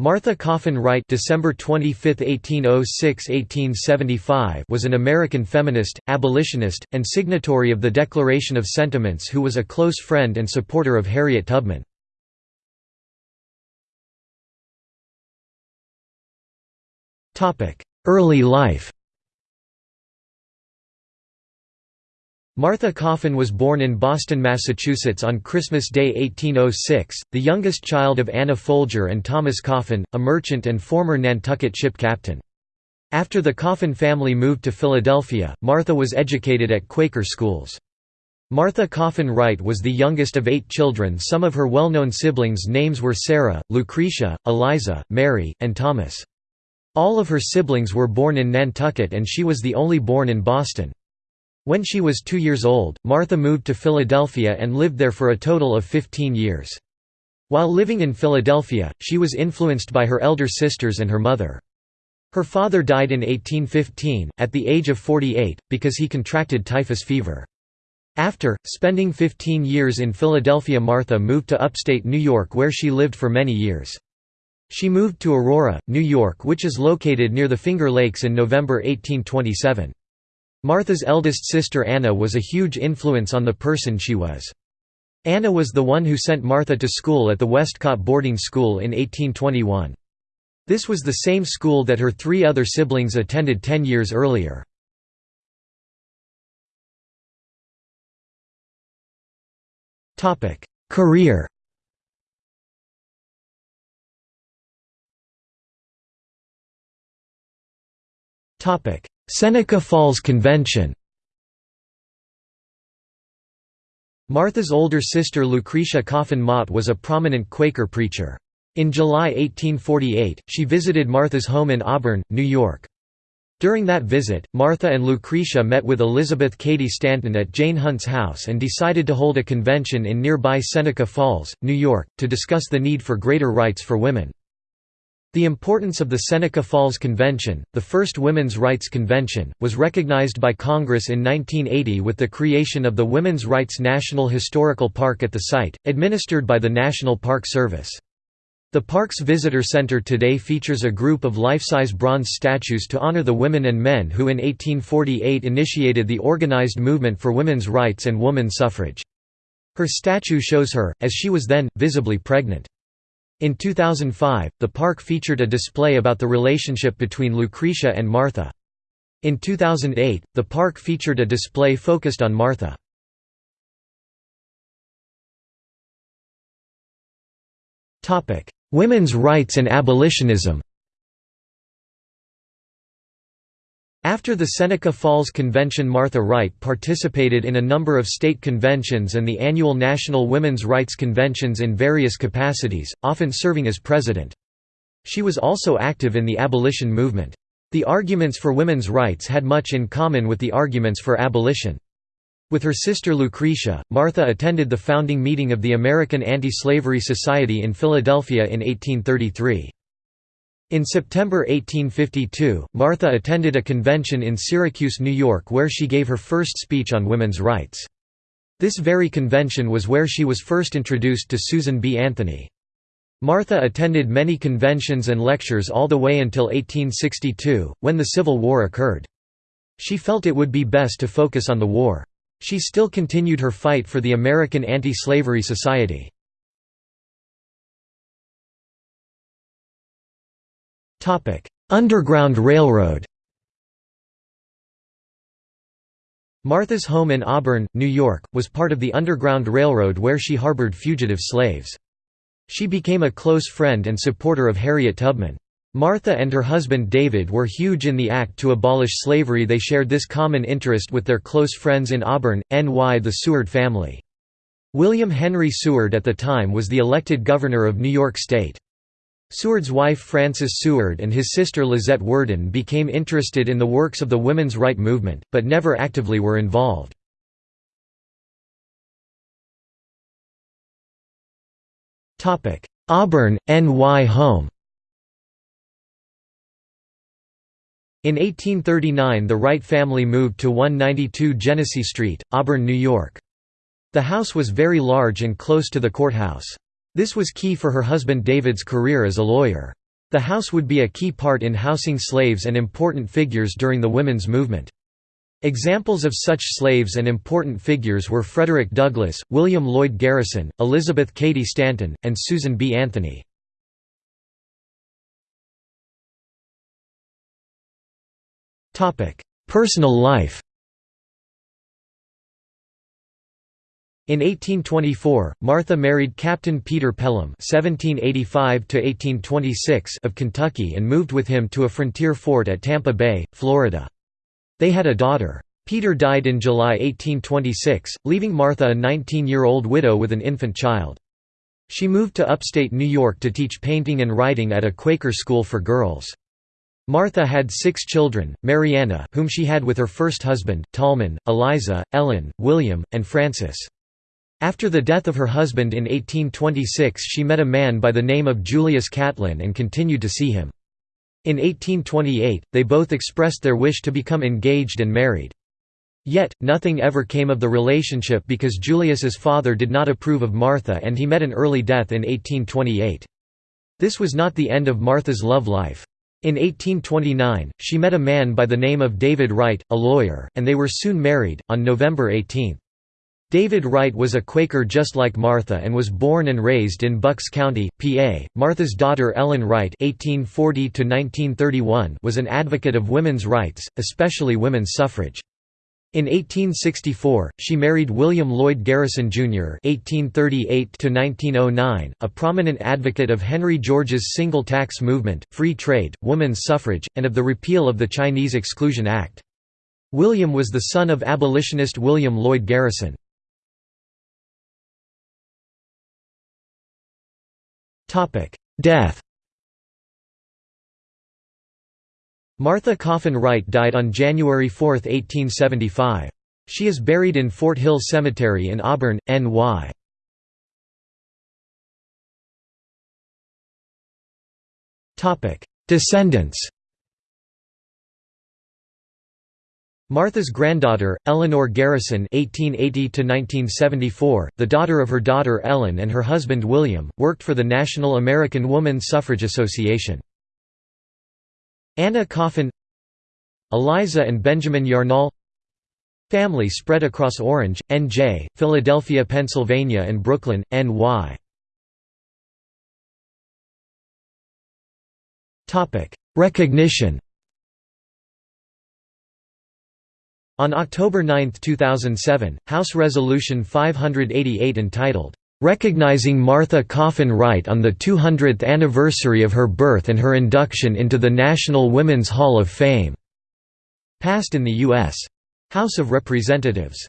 Martha Coffin Wright December 25, 1806–1875 was an American feminist, abolitionist, and signatory of the Declaration of Sentiments who was a close friend and supporter of Harriet Tubman. Early life Martha Coffin was born in Boston, Massachusetts on Christmas Day 1806, the youngest child of Anna Folger and Thomas Coffin, a merchant and former Nantucket ship captain. After the Coffin family moved to Philadelphia, Martha was educated at Quaker schools. Martha Coffin Wright was the youngest of eight children some of her well-known siblings' names were Sarah, Lucretia, Eliza, Mary, and Thomas. All of her siblings were born in Nantucket and she was the only born in Boston. When she was two years old, Martha moved to Philadelphia and lived there for a total of 15 years. While living in Philadelphia, she was influenced by her elder sisters and her mother. Her father died in 1815, at the age of 48, because he contracted typhus fever. After, spending 15 years in Philadelphia Martha moved to upstate New York where she lived for many years. She moved to Aurora, New York which is located near the Finger Lakes in November 1827. Martha's eldest sister Anna was a huge influence on the person she was. Anna was the one who sent Martha to school at the Westcott boarding school in 1821. This was the same school that her three other siblings attended ten years earlier. Career Seneca Falls Convention Martha's older sister Lucretia Coffin Mott was a prominent Quaker preacher. In July 1848, she visited Martha's home in Auburn, New York. During that visit, Martha and Lucretia met with Elizabeth Cady Stanton at Jane Hunt's house and decided to hold a convention in nearby Seneca Falls, New York, to discuss the need for greater rights for women. The importance of the Seneca Falls Convention, the first women's rights convention, was recognized by Congress in 1980 with the creation of the Women's Rights National Historical Park at the site, administered by the National Park Service. The park's visitor center today features a group of life-size bronze statues to honor the women and men who in 1848 initiated the organized movement for women's rights and woman suffrage. Her statue shows her, as she was then, visibly pregnant. In 2005, the park featured a display about the relationship between Lucretia and Martha. In 2008, the park featured a display focused on Martha. Women's rights and abolitionism After the Seneca Falls Convention Martha Wright participated in a number of state conventions and the annual National Women's Rights Conventions in various capacities, often serving as president. She was also active in the abolition movement. The arguments for women's rights had much in common with the arguments for abolition. With her sister Lucretia, Martha attended the founding meeting of the American Anti-Slavery Society in Philadelphia in 1833. In September 1852, Martha attended a convention in Syracuse, New York where she gave her first speech on women's rights. This very convention was where she was first introduced to Susan B. Anthony. Martha attended many conventions and lectures all the way until 1862, when the Civil War occurred. She felt it would be best to focus on the war. She still continued her fight for the American Anti-Slavery Society. Underground Railroad Martha's home in Auburn, New York, was part of the Underground Railroad where she harbored fugitive slaves. She became a close friend and supporter of Harriet Tubman. Martha and her husband David were huge in the act to abolish slavery they shared this common interest with their close friends in Auburn, NY the Seward family. William Henry Seward at the time was the elected governor of New York State. Seward's wife Frances Seward and his sister Lizette Worden became interested in the works of the women's right movement, but never actively were involved. Auburn, NY home In 1839 the Wright family moved to 192 Genesee Street, Auburn, New York. The house was very large and close to the courthouse. This was key for her husband David's career as a lawyer. The house would be a key part in housing slaves and important figures during the women's movement. Examples of such slaves and important figures were Frederick Douglass, William Lloyd Garrison, Elizabeth Cady Stanton, and Susan B. Anthony. Personal life In 1824, Martha married Captain Peter Pelham (1785–1826) of Kentucky and moved with him to a frontier fort at Tampa Bay, Florida. They had a daughter. Peter died in July 1826, leaving Martha a 19-year-old widow with an infant child. She moved to upstate New York to teach painting and writing at a Quaker school for girls. Martha had six children, Mariana whom she had with her first husband, Tallman, Eliza, Ellen, William, and Francis. After the death of her husband in 1826 she met a man by the name of Julius Catlin and continued to see him. In 1828, they both expressed their wish to become engaged and married. Yet, nothing ever came of the relationship because Julius's father did not approve of Martha and he met an early death in 1828. This was not the end of Martha's love life. In 1829, she met a man by the name of David Wright, a lawyer, and they were soon married, on November 18. David Wright was a Quaker just like Martha and was born and raised in Bucks County, PA. Martha's daughter Ellen Wright (1840–1931) was an advocate of women's rights, especially women's suffrage. In 1864, she married William Lloyd Garrison, Jr. (1838–1909), a prominent advocate of Henry George's single tax movement, free trade, women's suffrage, and of the repeal of the Chinese Exclusion Act. William was the son of abolitionist William Lloyd Garrison. Death Martha Coffin Wright died on January 4, 1875. She is buried in Fort Hill Cemetery in Auburn, NY. Descendants Martha's granddaughter, Eleanor Garrison (1880–1974), the daughter of her daughter Ellen and her husband William, worked for the National American Woman Suffrage Association. Anna Coffin, Eliza and Benjamin Yarnall. Family spread across Orange, N.J., Philadelphia, Pennsylvania, and Brooklyn, N.Y. Topic: Recognition. On October 9, 2007, House Resolution 588 entitled, "...recognizing Martha Coffin Wright on the 200th anniversary of her birth and her induction into the National Women's Hall of Fame", passed in the U.S. House of Representatives.